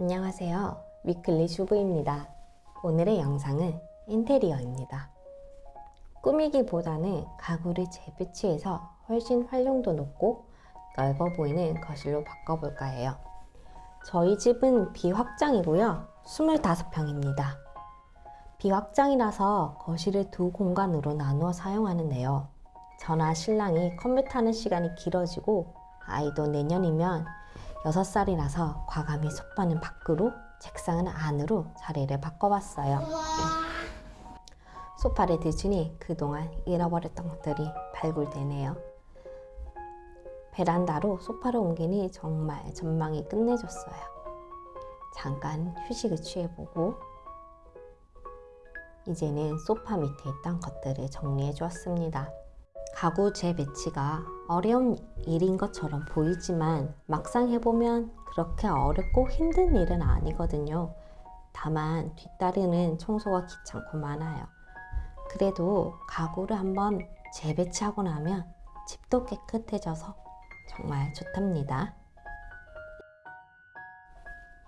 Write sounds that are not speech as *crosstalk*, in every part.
안녕하세요. 위클리 슈브입니다. 오늘의 영상은 인테리어입니다. 꾸미기보다는 가구를 재배치해서 훨씬 활용도 높고 넓어 보이는 거실로 바꿔볼까 해요. 저희 집은 비확장이고요. 25평입니다. 비확장이라서 거실을 두 공간으로 나누어 사용하는데요. 저나 신랑이 컴퓨터 하는 시간이 길어지고 아이도 내년이면 6살이라서 과감히 소파는 밖으로 책상은 안으로 자리를 바꿔봤어요. 소파를 드시니 그동안 잃어버렸던 것들이 발굴되네요. 베란다로 소파를 옮기니 정말 전망이 끝내줬어요. 잠깐 휴식을 취해보고 이제는 소파 밑에 있던 것들을 정리해 주었습니다. 가구 재배치가 어려운 일인 것처럼 보이지만 막상 해보면 그렇게 어렵고 힘든 일은 아니거든요. 다만 뒤따르는 청소가 귀찮고 많아요. 그래도 가구를 한번 재배치하고 나면 집도 깨끗해져서 정말 좋답니다.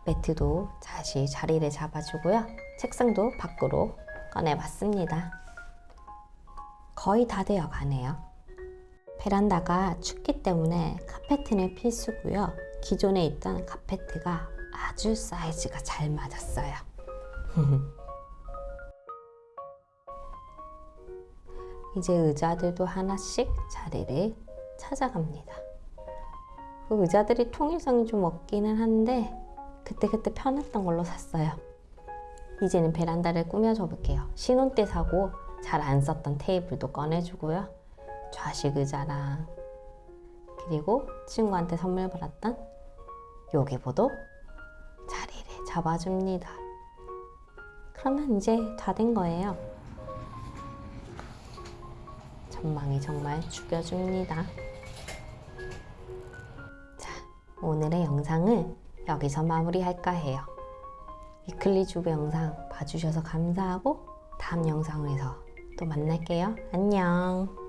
매트도 다시 자리를 잡아주고요. 책상도 밖으로 꺼내봤습니다. 거의 다 되어 가네요. 베란다가 춥기 때문에 카페트는 필수고요. 기존에 있던 카페트가 아주 사이즈가 잘 맞았어요. *laughs* 이제 의자들도 하나씩 자리를 찾아갑니다. 그 의자들이 통일성이 좀 없기는 한데 그때그때 편했던 걸로 샀어요. 이제는 베란다를 꾸며줘 볼게요. 신혼 때 사고 잘 안 썼던 테이블도 꺼내주고요. 좌식 의자랑 그리고 친구한테 선물 받았던 요기보도 자리를 잡아줍니다. 그러면 이제 다 된 거예요. 전망이 정말 죽여줍니다. 자, 오늘의 영상을 여기서 마무리할까 해요. 위클리 주부 영상 봐주셔서 감사하고 다음 영상에서 또 만날게요. 안녕.